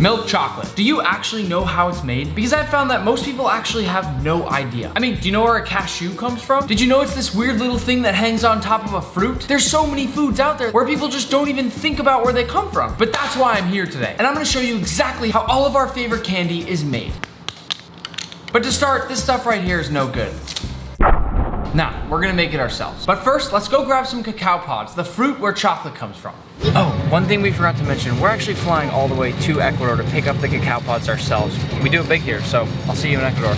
Milk chocolate. Do you actually know how it's made? Because I've found that most people actually have no idea. I mean, do you know where a cashew comes from? Did you know it's this weird little thing that hangs on top of a fruit? There's so many foods out there where people just don't even think about where they come from. But that's why I'm here today. And I'm gonna show you exactly how all of our favorite candy is made. But to start, this stuff right here is no good. Now, we're gonna make it ourselves. But first, let's go grab some cacao pods, the fruit where chocolate comes from. Oh, one thing we forgot to mention, we're actually flying all the way to Ecuador to pick up the cacao pods ourselves. We do it big here, so I'll see you in Ecuador.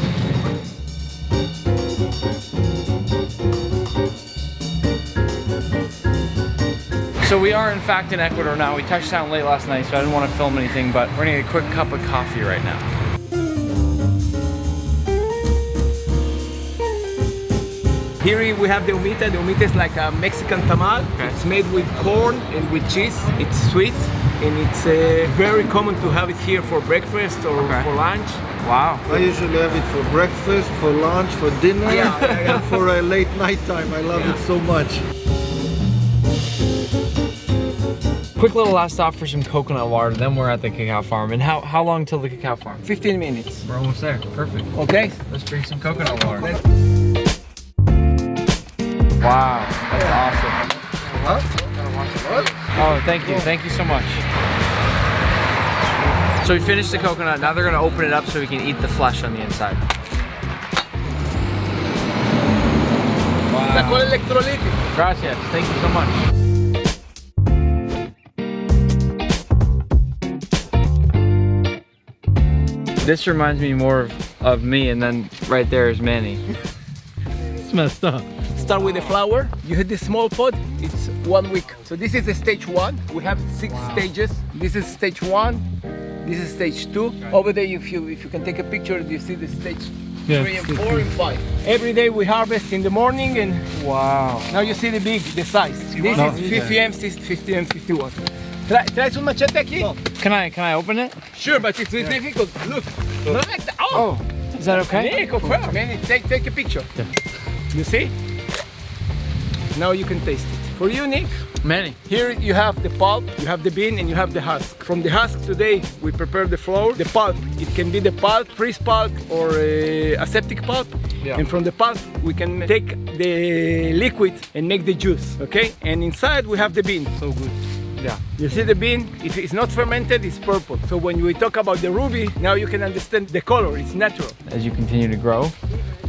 So we are in fact in Ecuador now. We touched down late last night, so I didn't want to film anything, but we're gonna get a quick cup of coffee right now. Here we have the humita. The humita is like a Mexican tamal. Okay. It's made with corn and with cheese. It's sweet and it's uh, very common to have it here for breakfast or Okay. for lunch. Wow. I usually have it for breakfast, for lunch, for dinner, Yeah, yeah, yeah. and for a late night time. I love it so much. Quick little last stop for some coconut water, then we're at the cacao farm. And how, how long till the cacao farm? 15 minutes. We're almost there. Perfect. Okay? Let's drink some coconut water. Wow, that's awesome. Oh, thank you. Thank you so much. So we finished the coconut. Now they're gonna open it up so we can eat the flesh on the inside. La Wow. cola. Gracias. Thank you so much. This reminds me more of, of me, and then right there is Manny. It's messed up. Start with the flower. You hit the small pot. It's one week. So this is the stage one. We have six stages. This is stage one. This is stage two. Over there, if you if you can take a picture, you see the stage Yeah. three and four and five. Every day we harvest in the morning, and Wow. now you see the big, the size. This No. is 50 m, 50 m, 51. Try, try some machete aquí. Oh. Can I can I open it? Sure, but it's difficult. Look. Oh. look. like that. Oh. oh. Is that okay? Nico, well, man, take, take a picture. You see? Now you can taste it. For you, Nick, Manny. here you have the pulp, you have the bean, and you have the husk. From the husk today, we prepare the flour. The pulp, it can be the pulp, freeze pulp, or uh, aseptic pulp. Yeah. And from the pulp, we can take the liquid and make the juice, okay? And inside we have the bean. So good. Yeah. You see the bean? If it's not fermented, it's purple. So when we talk about the ruby, now you can understand the color, it's natural. As you continue to grow,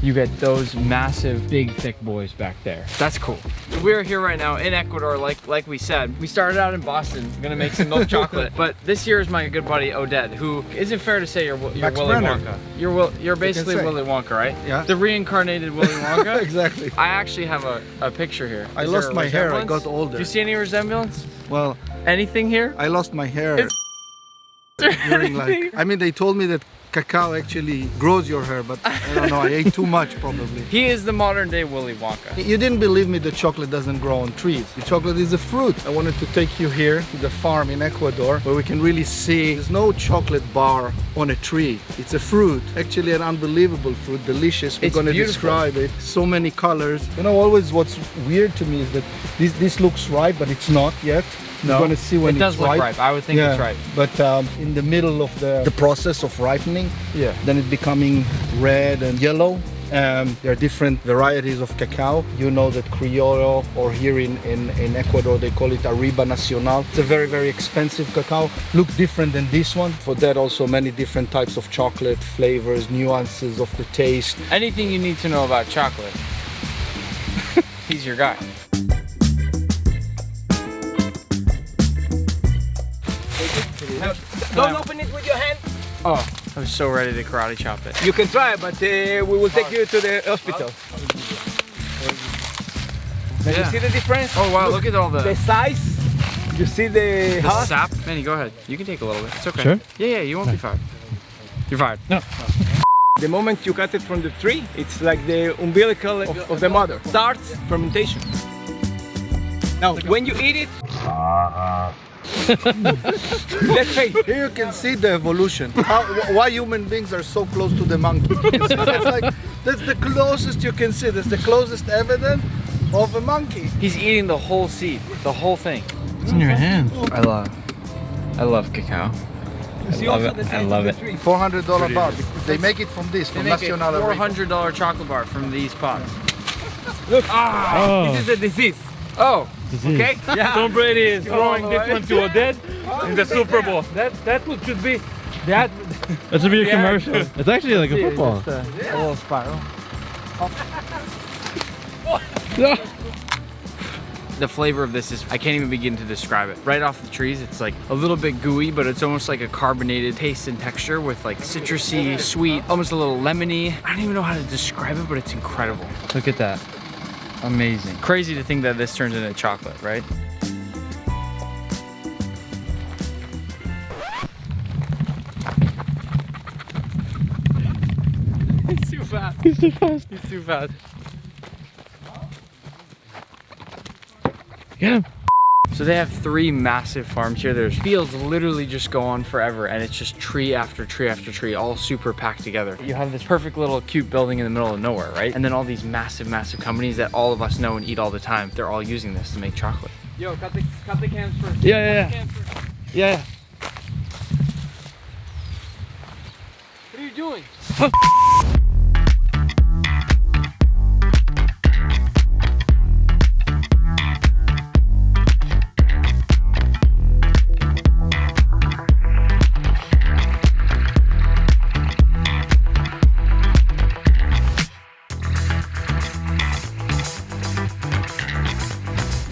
you get those massive, big, thick boys back there. That's cool. We're here right now in Ecuador, like like we said. We started out in Boston, gonna make some milk chocolate. But this year is my good buddy Oded, who is it fair to say you're, you're Max Willy Brenner. Wonka? You're Will, you're basically say. Willy Wonka, right? Yeah. The reincarnated Willy Wonka. Exactly. I actually have a, a picture here. I lost my hair, I got older. Do you see any resemblance? Well, Anything here? I lost my hair It's- during like. I mean, they told me that cacao actually grows your hair, but I don't know. I ate too much probably. He is the modern day Willy Wonka. You didn't believe me that chocolate doesn't grow on trees. The chocolate is a fruit. I wanted to take you here to the farm in Ecuador where we can really see there's no chocolate bar on a tree. It's a fruit. Actually an unbelievable fruit, delicious. We're It's gonna beautiful. describe it. So many colors. You know, always what's weird to me is that this this looks ripe, but it's not yet. You're gonna see when it does it's look ripe. ripe. I would think it's ripe. But um, in the middle of the, the process of ripening, Yeah. then it's becoming red and yellow. Um, there are different varieties of cacao. You know that Criollo, or here in, in, in Ecuador, they call it Arriba Nacional. It's a very, very expensive cacao. Look different than this one. For that, also many different types of chocolate flavors, nuances of the taste. Anything you need to know about chocolate, he's your guy. Don't open it with your hand. Oh, I'm so ready to karate chop it. You can try, but uh, we will take you to the hospital. Now Yeah. You see the difference? Oh wow, look at all the, The size. You see the, the husk? sap. Manny, go ahead. You can take a little bit. It's okay. Sure? Yeah, yeah, you won't be fired. You're fired. No. The moment you cut it from the tree, it's like the umbilical of, of the mother. Starts fermentation. Now, when you eat it, let's say, Here you can see the evolution. How, why human beings are so close to the monkey. It's, it's like, that's the closest you can see. That's the closest evidence of a monkey. He's eating the whole seed, the whole thing. It's in your hand. I love, I love cacao. You see love it. I love it. Four hundred dollar bar. They make it from this, They from make a Nacional four Riba. hundred dollar chocolate bar from these pods. Look, Ah, Oh. this is a disease. oh, Disease. Okay? Yeah. Tom Brady is throwing all this one to Oded in the Super Bowl. That that would should be that That should be a Yeah. commercial. It's actually like a football. Just uh, a, a little spiral. The flavor of this is, I can't even begin to describe it. Right off the trees, it's like a little bit gooey, but it's almost like a carbonated taste and texture with like citrusy, sweet, almost a little lemony. I don't even know how to describe it, but it's incredible. Look at that. Amazing. Crazy to think that this turns into chocolate, right? He's too fast. He's too fast. He's too fast. Get him. So they have three massive farms here. There's fields literally just go on forever and it's just tree after tree after tree, all super packed together. You have this perfect little cute building in the middle of nowhere, right? And then all these massive, massive companies that all of us know and eat all the time, they're all using this to make chocolate. Yo, cut the cut the cans first. Yeah, yeah, yeah. Yeah. What are you doing?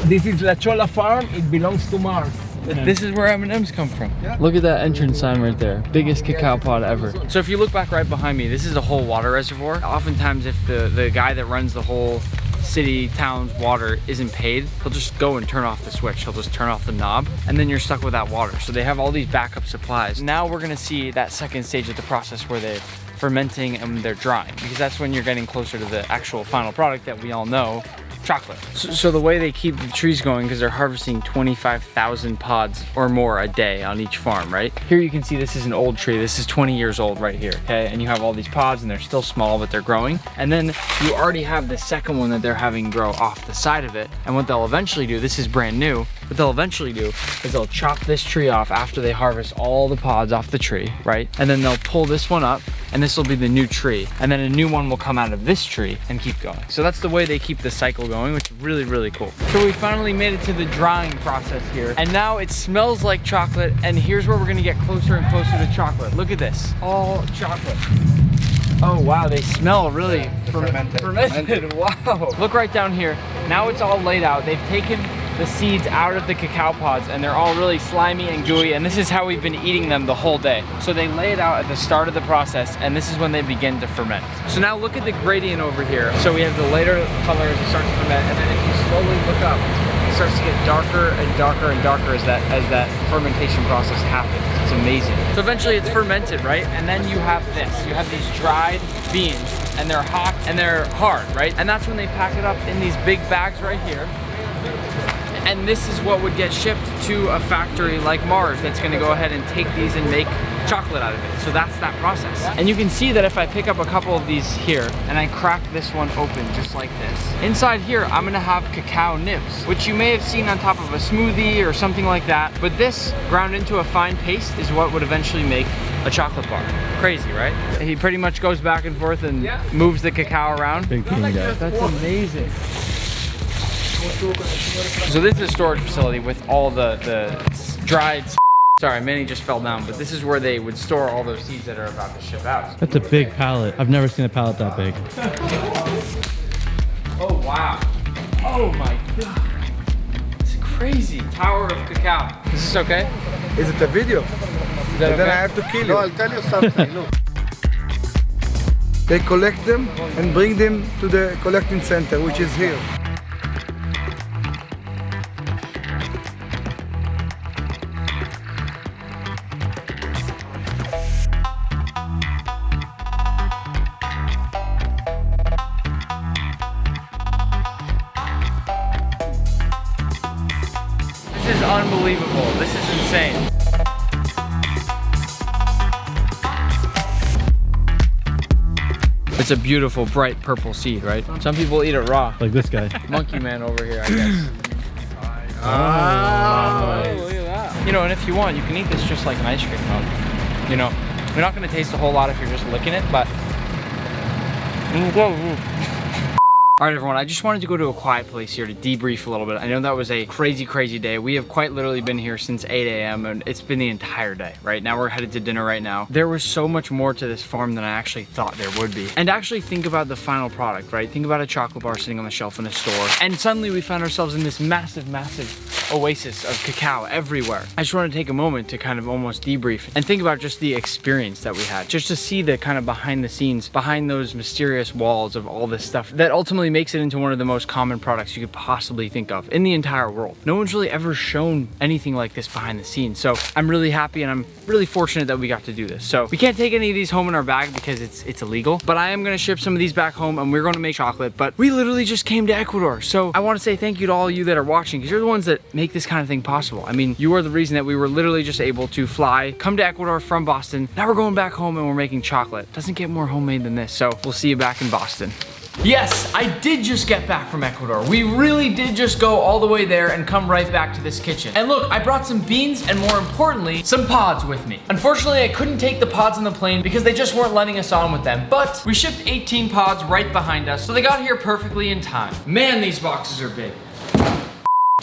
This is La Chola Farm. It belongs to Mars. This is where M&M's come from. Look at that entrance sign right there. Biggest cacao pod ever. So if you look back right behind me, this is a whole water reservoir. Oftentimes if the, the guy that runs the whole city, town's water isn't paid, he'll just go and turn off the switch. He'll just turn off the knob and then you're stuck with that water. So they have all these backup supplies. Now we're gonna see that second stage of the process where they're fermenting and they're drying because that's when you're getting closer to the actual final product that we all know chocolate. So, so the way they keep the trees going, because they're harvesting 25,000 pods or more a day on each farm, right? Here you can see this is an old tree. This is 20 years old right here, okay? And you have all these pods and they're still small, but they're growing. And then you already have the second one that they're having grow off the side of it. And what they'll eventually do, this is brand new, what they'll eventually do is they'll chop this tree off after they harvest all the pods off the tree, right? And then they'll pull this one up and this will be the new tree. And then a new one will come out of this tree and keep going. So that's the way they keep the cycle going, which is really, really cool. So we finally made it to the drying process here. And now it smells like chocolate. And here's where we're gonna get closer and closer to chocolate. Look at this, all chocolate. Oh wow, they smell really fer- fermented. fermented. Wow. Look right down here. Now it's all laid out. They've taken the seeds out of the cacao pods and they're all really slimy and gooey and this is how we've been eating them the whole day. So they lay it out at the start of the process and this is when they begin to ferment. So now look at the gradient over here. So we have the lighter color as it starts to ferment and then if you slowly look up, it starts to get darker and darker and darker as that as that fermentation process happens. It's amazing. So eventually it's fermented, right? And then you have this. You have these dried beans and they're hot and they're hard, right? And that's when they pack it up in these big bags right here. And this is what would get shipped to a factory like Mars that's gonna go ahead and take these and make chocolate out of it. So that's that process. And you can see that if I pick up a couple of these here and I crack this one open just like this, inside here I'm gonna have cacao nibs, which you may have seen on top of a smoothie or something like that. But this ground into a fine paste is what would eventually make a chocolate bar. Crazy, right? He pretty much goes back and forth and moves the cacao around. Big team guy. That's amazing. So this is a storage facility with all the, the dried Sorry, Manny just fell down, but this is where they would store all those seeds that are about to ship out. That's a big pallet. I've never seen a pallet that big. Oh, wow. Oh my god. It's crazy. Tower of cacao. Is this okay? Is it a video? Is that Then I have to kill you. No, I'll tell you something. Look. They collect them and bring them to the collecting center, which is here. It's a beautiful, bright purple seed, right? Some people eat it raw. Like this guy. Monkey man over here, I guess. Oh. oh, look at that. You know, and if you want, you can eat this just like an ice cream cone. you know, you're not gonna taste a whole lot if you're just licking it, but mm, mm, mm. All right, everyone, I just wanted to go to a quiet place here to debrief a little bit. I know that was a crazy, crazy day. We have quite literally been here since 8 a.m. and it's been the entire day, right? Now we're headed to dinner right now. There was so much more to this farm than I actually thought there would be. And actually think about the final product, right? Think about a chocolate bar sitting on the shelf in a store. And suddenly we found ourselves in this massive, massive oasis of cacao everywhere. I just want to take a moment to kind of almost debrief and think about just the experience that we had. Just to see the kind of behind the scenes, behind those mysterious walls of all this stuff that ultimately makes it into one of the most common products you could possibly think of in the entire world. No one's really ever shown anything like this behind the scenes. So I'm really happy and I'm really fortunate that we got to do this. So we can't take any of these home in our bag because it's it's illegal, but I am gonna ship some of these back home and we're gonna make chocolate. But we literally just came to Ecuador. So I wanna say thank you to all you that are watching because you're the ones that make this kind of thing possible. I mean, you are the reason that we were literally just able to fly, come to Ecuador from Boston. Now we're going back home and we're making chocolate. Doesn't get more homemade than this. So we'll see you back in Boston. Yes, I did just get back from Ecuador. We really did just go all the way there and come right back to this kitchen. And look, I brought some beans and more importantly, some pods with me. Unfortunately, I couldn't take the pods on the plane because they just weren't letting us on with them. But we shipped 18 pods right behind us, so they got here perfectly in time. Man, these boxes are big.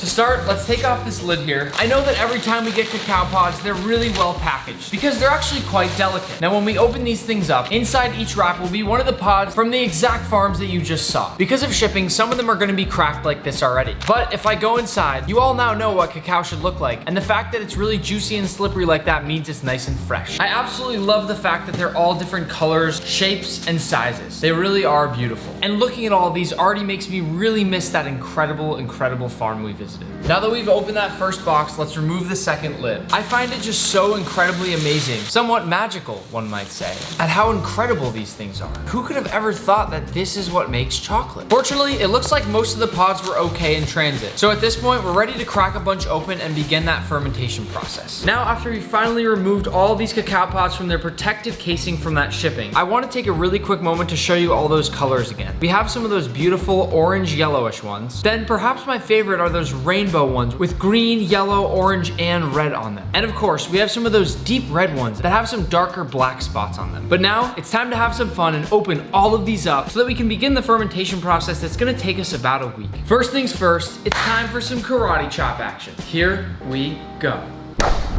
To start, let's take off this lid here. I know that every time we get cacao pods, they're really well packaged because they're actually quite delicate. Now, when we open these things up, inside each wrap will be one of the pods from the exact farms that you just saw. Because of shipping, some of them are gonna be cracked like this already. But if I go inside, you all now know what cacao should look like. And the fact that it's really juicy and slippery like that means it's nice and fresh. I absolutely love the fact that they're all different colors, shapes, and sizes. They really are beautiful. And looking at all these already makes me really miss that incredible, incredible farm we visited. Now that we've opened that first box, let's remove the second lid. I find it just so incredibly amazing, somewhat magical, one might say, at how incredible these things are. Who could have ever thought that this is what makes chocolate? Fortunately, it looks like most of the pods were okay in transit. So at this point, we're ready to crack a bunch open and begin that fermentation process. Now, after we finally removed all these cacao pods from their protective casing from that shipping, I want to take a really quick moment to show you all those colors again. We have some of those beautiful orange yellowish ones. Then perhaps my favorite are those rainbow ones with green, yellow, orange, and red on them. And of course, we have some of those deep red ones that have some darker black spots on them. But now it's time to have some fun and open all of these up so that we can begin the fermentation process that's gonna take us about a week. First things first, it's time for some karate chop action. Here we go.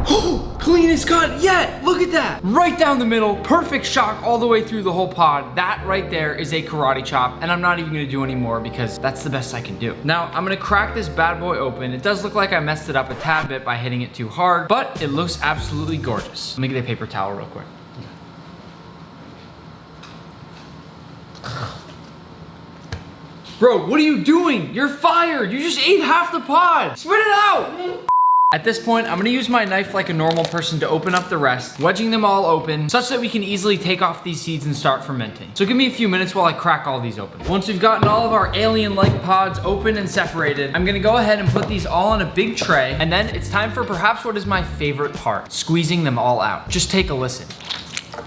Oh, cleanest cut yet. Look at that. Right down the middle, perfect shock all the way through the whole pod. That right there is a karate chop, and I'm not even gonna do any more because that's the best I can do. Now, I'm gonna crack this bad boy open. It does look like I messed it up a tad bit by hitting it too hard, but it looks absolutely gorgeous. Let me get a paper towel real quick. Bro, what are you doing? You're fired. You just ate half the pod. Spit it out. At this point, I'm gonna use my knife like a normal person to open up the rest, wedging them all open, such that we can easily take off these seeds and start fermenting. So give me a few minutes while I crack all these open. Once we've gotten all of our alien-like pods open and separated, I'm gonna go ahead and put these all on a big tray, and then it's time for perhaps what is my favorite part, squeezing them all out. Just take a listen.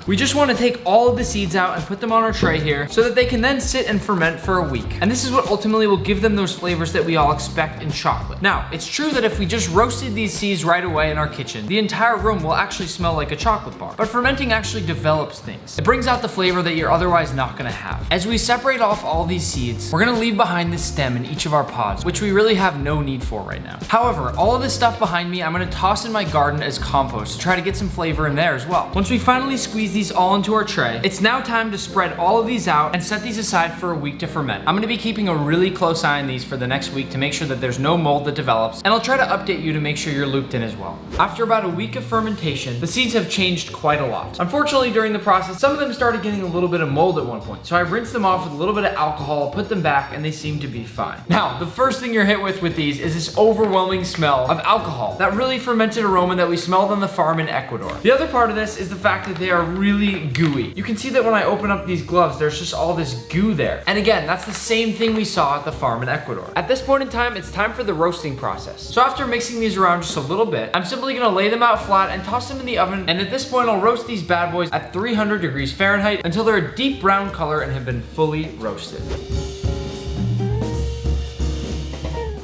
We just want to take all of the seeds out and put them on our tray here so that they can then sit and ferment for a week. And this is what ultimately will give them those flavors that we all expect in chocolate. Now, it's true that if we just roasted these seeds right away in our kitchen, the entire room will actually smell like a chocolate bar. But fermenting actually develops things. It brings out the flavor that you're otherwise not gonna have. As we separate off all these seeds, we're gonna leave behind the stem in each of our pods, which we really have no need for right now. However, all of this stuff behind me, I'm gonna toss in my garden as compost to try to get some flavor in there as well. Once we finally squeeze these all into our tray, it's now time to spread all of these out and set these aside for a week to ferment. I'm gonna be keeping a really close eye on these for the next week to make sure that there's no mold that develops, and I'll try to update you to make sure you're looped in as well. After about a week of fermentation, the seeds have changed quite a lot. Unfortunately, during the process, some of them started getting a little bit of mold at one point, so I rinsed them off with a little bit of alcohol, put them back, and they seem to be fine. Now, the first thing you're hit with with these is this overwhelming smell of alcohol, that really fermented aroma that we smelled on the farm in Ecuador. The other part of this is the fact that they are really gooey. You can see that when I open up these gloves, there's just all this goo there. And again, that's the same thing we saw at the farm in Ecuador. At this point in time, it's time for the roasting process. So after mixing these around just a little bit, I'm simply gonna lay them out flat and toss them in the oven. And at this point, I'll roast these bad boys at 300 degrees Fahrenheit until they're a deep brown color and have been fully roasted.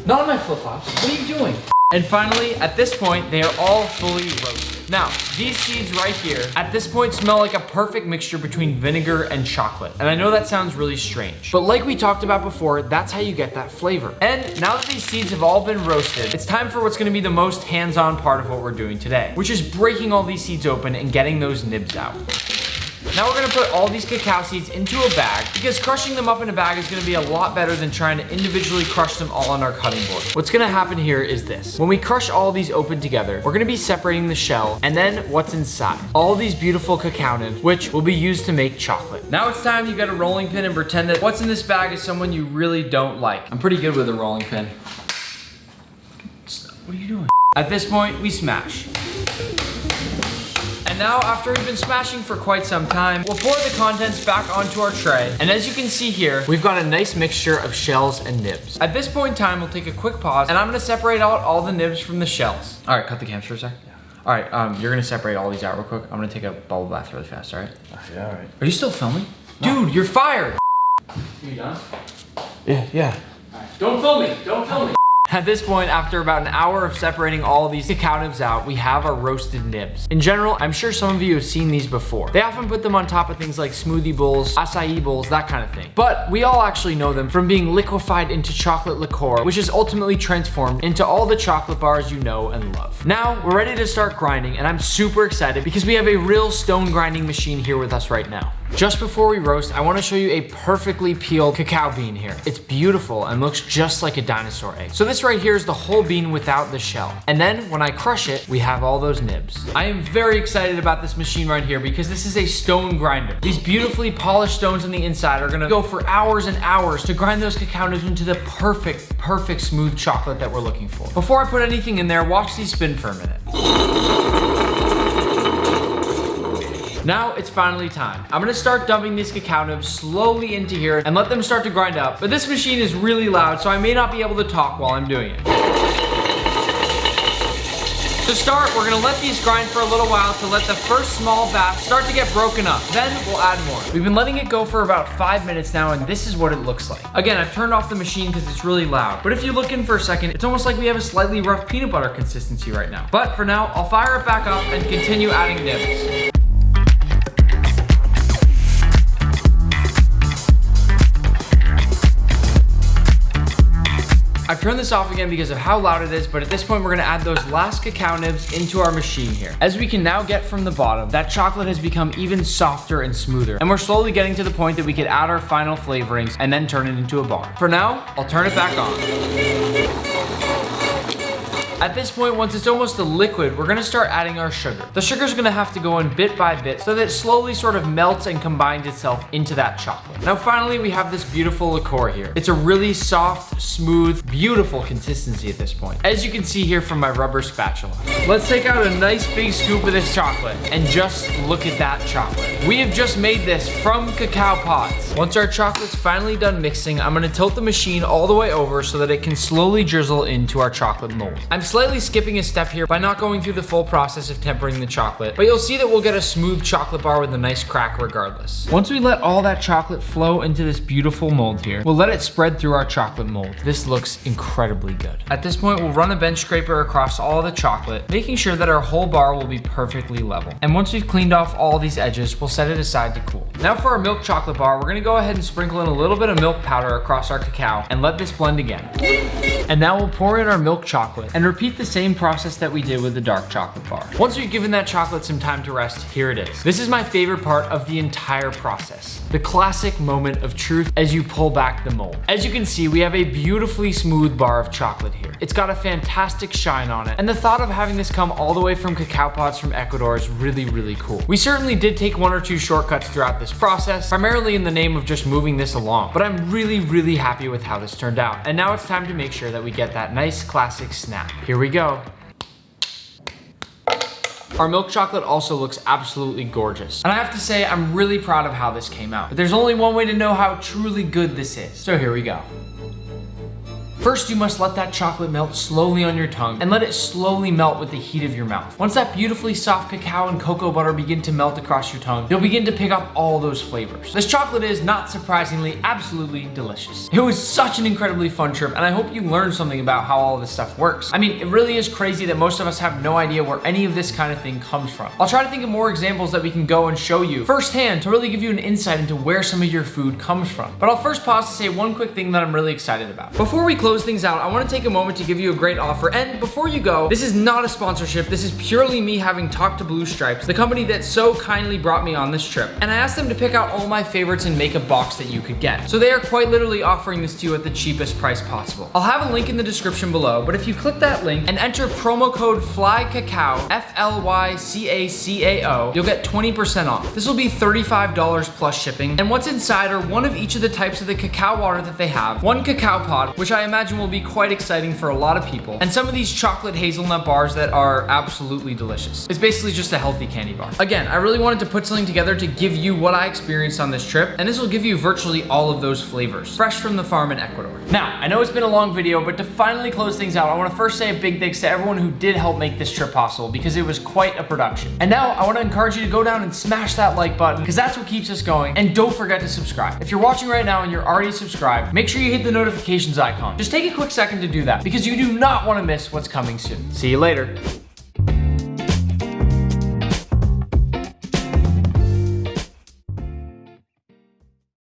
Not on my flip-flops. What are you doing? And finally, at this point, they are all fully roasted. Now, these seeds right here, at this point smell like a perfect mixture between vinegar and chocolate. And I know that sounds really strange, but like we talked about before, that's how you get that flavor. And now that these seeds have all been roasted, it's time for what's gonna be the most hands-on part of what we're doing today, which is breaking all these seeds open and getting those nibs out. Now we're gonna put all these cacao seeds into a bag because crushing them up in a bag is gonna be a lot better than trying to individually crush them all on our cutting board. What's gonna happen here is this. When we crush all these open together, we're gonna be separating the shell and then what's inside. All these beautiful cacao nibs, which will be used to make chocolate. Now it's time you get a rolling pin and pretend that what's in this bag is someone you really don't like. I'm pretty good with a rolling pin. What are you doing? At this point, we smash. And now, after we've been smashing for quite some time, we'll pour the contents back onto our tray. And as you can see here, we've got a nice mixture of shells and nibs. At this point in time, we'll take a quick pause and I'm gonna separate out all the nibs from the shells. All right, cut the cams for a sec. All right, um, you're gonna separate all these out real quick. I'm gonna take a bubble bath really fast, all right? Yeah, all right. Are you still filming? Dude, you're fired. Are You done? Yeah, yeah. Don't film me, don't film me. At this point, after about an hour of separating all these cacao nibs out, we have our roasted nibs. In general, I'm sure some of you have seen these before. They often put them on top of things like smoothie bowls, acai bowls, that kind of thing. But we all actually know them from being liquefied into chocolate liquor, which is ultimately transformed into all the chocolate bars you know and love. Now, we're ready to start grinding, and I'm super excited because we have a real stone grinding machine here with us right now. Just before we roast, I wanna show you a perfectly peeled cacao bean here. It's beautiful and looks just like a dinosaur egg. So this right here is the whole bean without the shell. And then when I crush it, we have all those nibs. I am very excited about this machine right here because this is a stone grinder. These beautifully polished stones on the inside are gonna go for hours and hours to grind those cacao nibs into the perfect, perfect smooth chocolate that we're looking for. Before I put anything in there, watch these spin for a minute. Now it's finally time. I'm gonna start dumping these cacao nibs slowly into here and let them start to grind up. But this machine is really loud, so I may not be able to talk while I'm doing it. To start, we're gonna let these grind for a little while to let the first small batch start to get broken up. Then we'll add more. We've been letting it go for about five minutes now, and this is what it looks like. Again, I've turned off the machine because it's really loud. But if you look in for a second, it's almost like we have a slightly rough peanut butter consistency right now. But for now, I'll fire it back up and continue adding nibs. I've turned this off again because of how loud it is, but at this point, we're gonna add those last cacao nibs into our machine here. As we can now get from the bottom, that chocolate has become even softer and smoother. And we're slowly getting to the point that we could add our final flavorings and then turn it into a bar. For now, I'll turn it back on. At this point, once it's almost a liquid, we're gonna start adding our sugar. The sugar's gonna have to go in bit by bit so that it slowly sort of melts and combines itself into that chocolate. Now finally, we have this beautiful liquor here. It's a really soft, smooth, beautiful consistency at this point. As you can see here from my rubber spatula. Let's take out a nice big scoop of this chocolate and just look at that chocolate. We have just made this from cacao pods. Once our chocolate's finally done mixing, I'm gonna tilt the machine all the way over so that it can slowly drizzle into our chocolate mold. I'm slightly skipping a step here by not going through the full process of tempering the chocolate, but you'll see that we'll get a smooth chocolate bar with a nice crack regardless. Once we let all that chocolate flow into this beautiful mold here, we'll let it spread through our chocolate mold. This looks incredibly good. At this point, we'll run a bench scraper across all the chocolate, making sure that our whole bar will be perfectly level. And once we've cleaned off all these edges, we'll set it aside to cool. Now for our milk chocolate bar, we're gonna go ahead and sprinkle in a little bit of milk powder across our cacao and let this blend again. And now we'll pour in our milk chocolate and repeat the same process that we did with the dark chocolate bar. Once we've given that chocolate some time to rest, here it is. This is my favorite part of the entire process. The classic moment of truth as you pull back the mold. As you can see, we have a beautifully smooth bar of chocolate here. It's got a fantastic shine on it. And the thought of having this come all the way from cacao pods from Ecuador is really, really cool. We certainly did take one or two shortcuts throughout this process, primarily in the name of just moving this along. But I'm really, really happy with how this turned out. And now it's time to make sure that we get that nice classic snap. Here we go. Our milk chocolate also looks absolutely gorgeous. And I have to say, I'm really proud of how this came out. But there's only one way to know how truly good this is. So here we go. First, you must let that chocolate melt slowly on your tongue and let it slowly melt with the heat of your mouth. Once that beautifully soft cacao and cocoa butter begin to melt across your tongue, you'll begin to pick up all those flavors. This chocolate is, not surprisingly, absolutely delicious. It was such an incredibly fun trip, and I hope you learned something about how all this stuff works. I mean, it really is crazy that most of us have no idea where any of this kind of thing comes from. I'll try to think of more examples that we can go and show you firsthand to really give you an insight into where some of your food comes from. But I'll first pause to say one quick thing that I'm really excited about. Before we close things out, I want to take a moment to give you a great offer. And before you go, this is not a sponsorship. This is purely me having talked to Blue Stripes, the company that so kindly brought me on this trip. And I asked them to pick out all my favorites and make a box that you could get. So they are quite literally offering this to you at the cheapest price possible. I'll have a link in the description below, but if you click that link and enter promo code FLYCACAO, F-L-Y-C-A-C-A-O, you'll get 20% off. This will be $35 plus shipping. And what's inside are one of each of the types of the cacao water that they have, one cacao pod, which I imagine will be quite exciting for a lot of people, and some of these chocolate hazelnut bars that are absolutely delicious. It's basically just a healthy candy bar. Again, I really wanted to put something together to give you what I experienced on this trip, and this will give you virtually all of those flavors, fresh from the farm in Ecuador. Now, I know it's been a long video, but to finally close things out, I wanna first say a big thanks to everyone who did help make this trip possible because it was quite a production. And now I wanna encourage you to go down and smash that like button because that's what keeps us going. And don't forget to subscribe. If you're watching right now and you're already subscribed, make sure you hit the notifications icon. Just take a quick second to do that because you do not wanna miss what's coming soon. See you later.